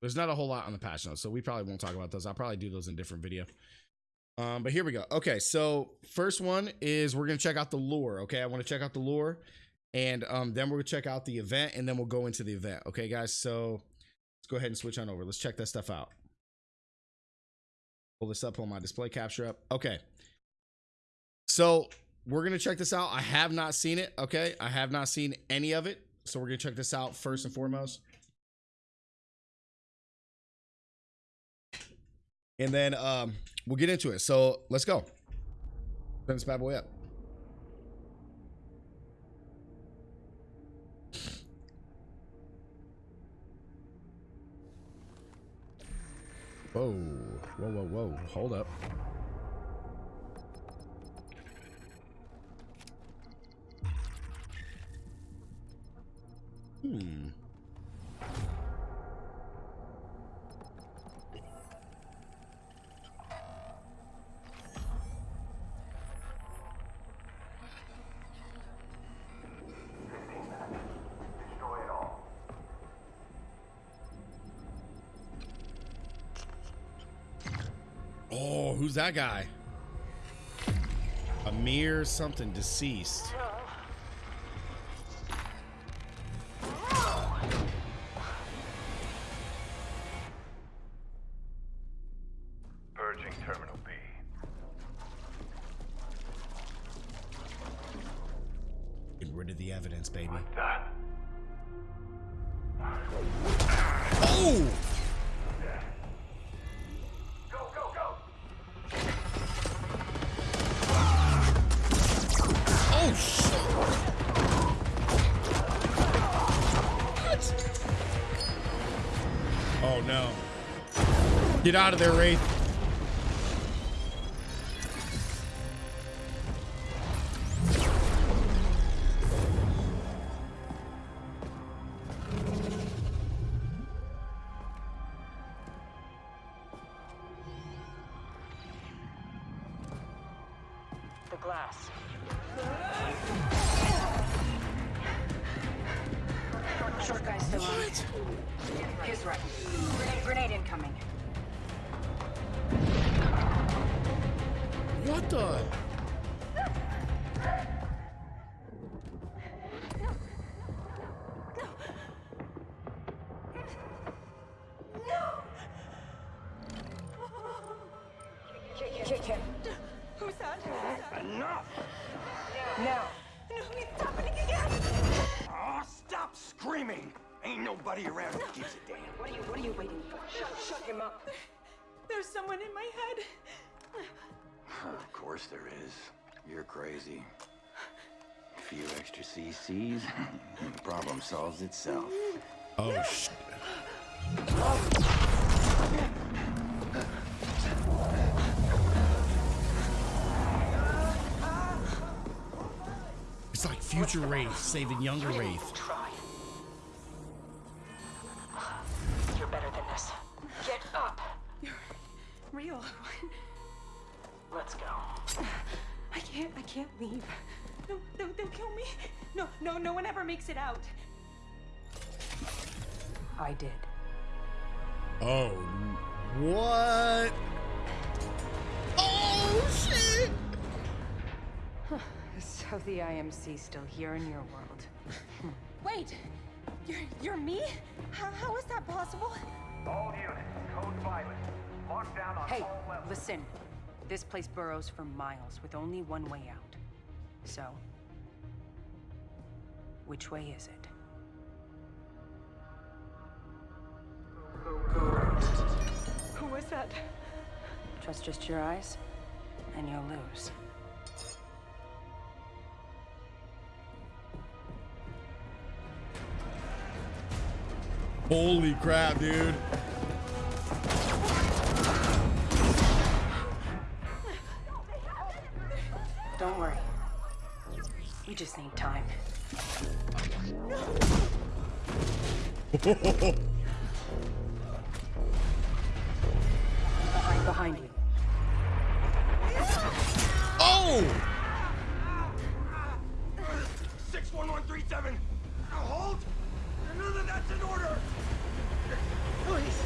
There's not a whole lot on the patch notes, so we probably won't talk about those. I'll probably do those in a different video. Um, but here we go. Okay, so first one is we're gonna check out the lore. Okay, I want to check out the lore, and um, then we're gonna check out the event, and then we'll go into the event. Okay, guys. So let's go ahead and switch on over. Let's check that stuff out. Pull this up, pull my display capture up. Okay. So we're gonna check this out. I have not seen it. Okay, I have not seen any of it. So we're gonna check this out first and foremost. And then um, we'll get into it. So let's go. Turn this bad boy up. Whoa, whoa, whoa, whoa. Hold up. Hmm. Oh, who's that guy? Amir something deceased. Purging Terminal B. Get rid of the evidence, baby. Oh! Get out of there, Wraith. Short, short guy's still on. He's right. Grenade incoming. What the? Kick, kick him. Who's that? Enough! Now. No, it's happening again! Oh, stop screaming! Ain't nobody around who gives a damn. What are you, what are you waiting for? Shut, shut him up. There's someone in my head. Of course there is. You're crazy. A few extra CCs, and the problem solves itself. Oh shit. It's like future Wraith saving younger Wraith. Out. I did. Oh, what? Oh shit! So the IMC's still here in your world. Wait, you're, you're me? How, how is that possible? All units, code violet. Lockdown on Hey, all levels. listen. This place burrows for miles with only one way out. So, which way is it? Who was that? Trust just your eyes, and you'll lose. Holy crap, dude. Don't worry. We just need time behind, behind you. Oh! Six one one three seven. Now hold. You know that's an order. Please.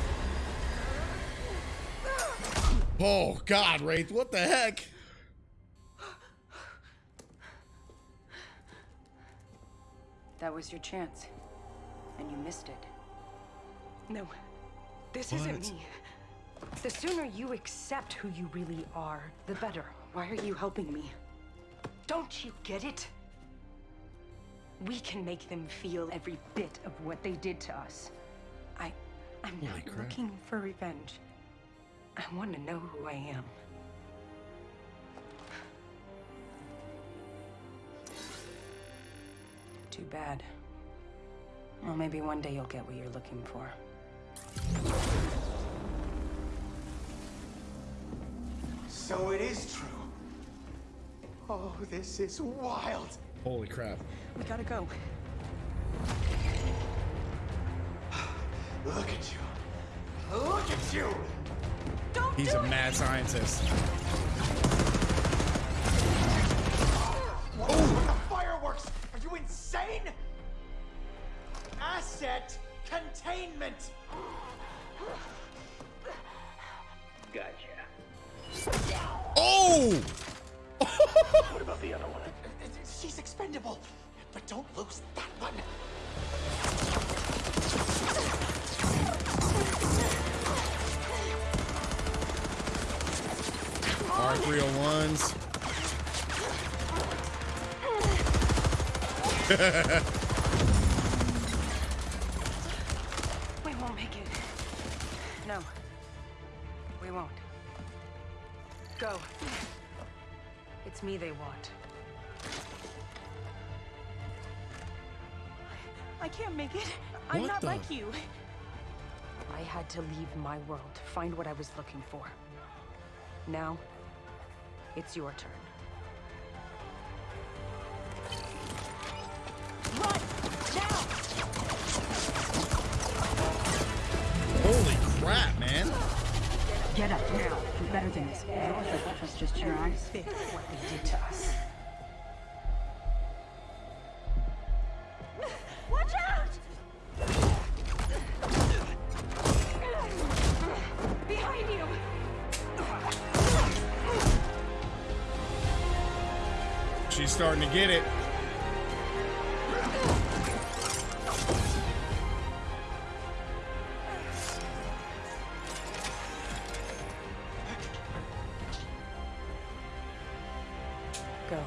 Oh God, Wraith! What the heck? That was your chance. And you missed it. No, this isn't me. The sooner you accept who you really are, the better. Why are you helping me? Don't you get it? We can make them feel every bit of what they did to us. I, I'm Holy not crap. looking for revenge. I want to know who I am. Too bad. Well, maybe one day you'll get what you're looking for. So it is true. Oh, this is wild. Holy crap. We gotta go. Look at you. Look at you. Don't He's do a it! mad scientist. What with the fireworks? Are you insane? Asset containment. Gotcha. Oh! What about the other one? She's expendable, but don't lose that one. R301s. We won't make it. No. We won't. Go. It's me they want. I can't make it. I'm What not the- like you. I had to leave my world to find what I was looking for. Now, it's your turn. Get up now. You're better than this. Yours was just your eyes. What they did to us. Watch out! Behind you! She's starting to get it. Go.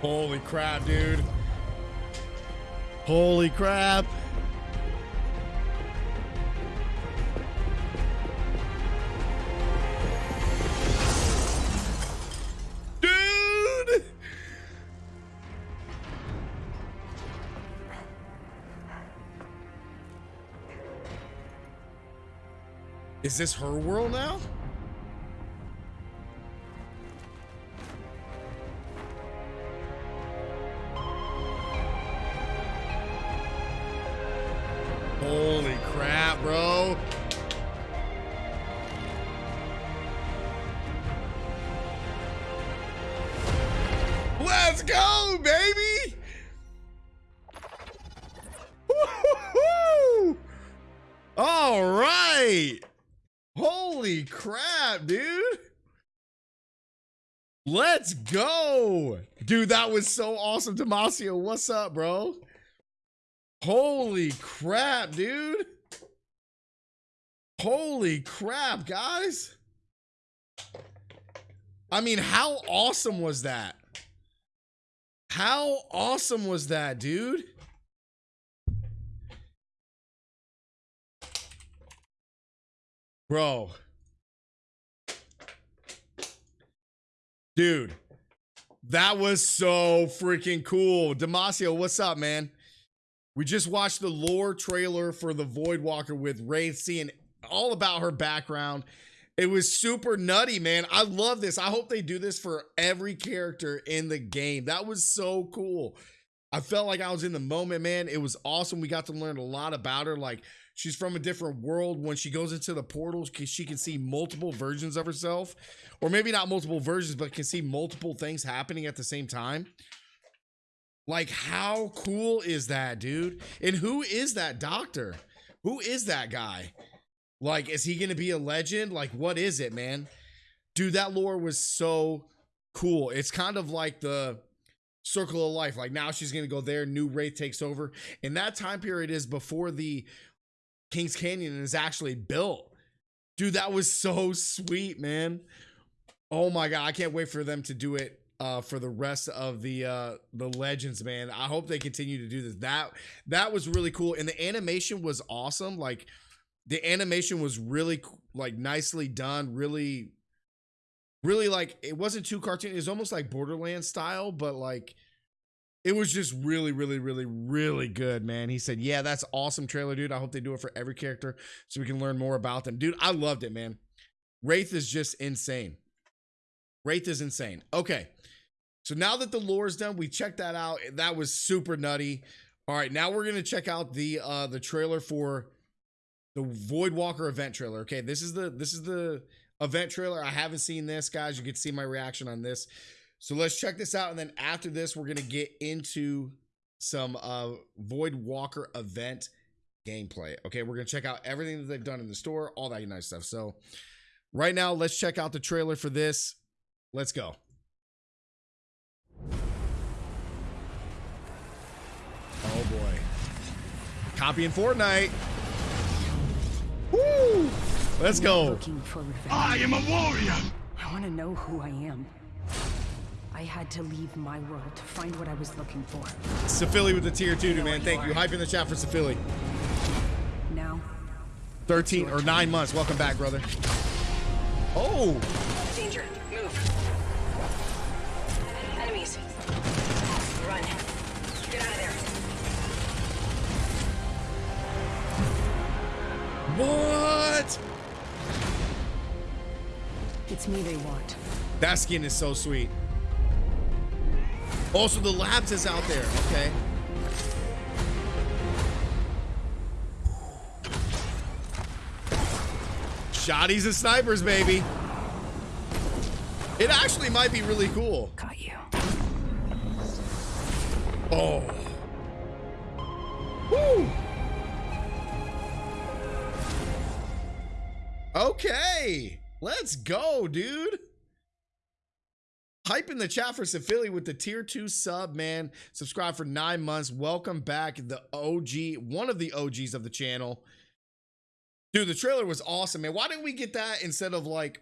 Holy crap, dude. Holy crap. Dude! Is this her world now? Let's go, baby. All right. Holy crap, dude. Let's go. Dude, that was so awesome. Damasio, what's up, bro? Holy crap, dude. Holy crap, guys. I mean, how awesome was that? How awesome was that, dude? Bro. Dude. That was so freaking cool. Damasio, what's up, man? We just watched the lore trailer for the Void Walker with Wraith, seeing all about her background. It was super nutty, man. I love this. I hope they do this for every character in the game. That was so cool. I felt like I was in the moment, man. It was awesome. We got to learn a lot about her. Like she's from a different world. When she goes into the portals, she can see multiple versions of herself, or maybe not multiple versions, but can see multiple things happening at the same time. Like, how cool is that, dude? And who is that doctor? Who is that guy? Like, is he gonna be a legend? Like, what is it, man? Dude, that lore was so cool. It's kind of like the circle of life. Like now she's gonna go there, new Wraith takes over. And that time period is before the Kings Canyon is actually built. Dude, that was so sweet, man. Oh my god, I can't wait for them to do it uh, for the rest of the uh, the legends, man. I hope they continue to do this. That that was really cool, and the animation was awesome. Like the animation was really like nicely done, really, really like it wasn't too cartoon. It was almost like Borderland style, but like it was just really, really, really, really good, man. He said, "Yeah, that's awesome trailer, dude. I hope they do it for every character so we can learn more about them, dude. I loved it, man. Wraith is just insane. Wraith is insane. Okay, so now that the lore is done, we checked that out. That was super nutty. All right, now we're gonna check out the uh the trailer for the Void Walker event trailer. Okay, this is the this is the event trailer. I haven't seen this, guys. You can see my reaction on this. So let's check this out, and then after this, we're gonna get into some uh Void Walker event gameplay. Okay, we're gonna check out everything that they've done in the store, all that nice stuff. So right now, let's check out the trailer for this. Let's go. Oh boy. Copying Fortnite. Woo! Let's go. Looking for revenge. I am a warrior! I want to know who I am. I had to leave my world to find what I was looking for. Safili with the tier two, man. Thank you. Hype in the chat for Safili. Now, 13 or nine months. Welcome back, brother. Oh, Danger. It's me they want. That skin is so sweet. Also, the labs is out there. Okay. Shotties and snipers, baby. It actually might be really cool. Got you. Oh. Woo. Okay. Let's go, dude. Hype in the chat for Safili with the tier two sub, man. Subscribe for nine months. Welcome back, the OG, one of the OGs of the channel. Dude, the trailer was awesome, man. Why didn't we get that instead of like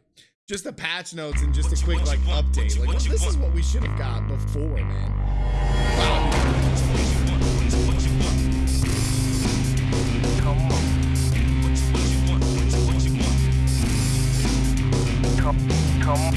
just the patch notes and just a quick like update? Like this is what we should have got before, man. Wow. come, come.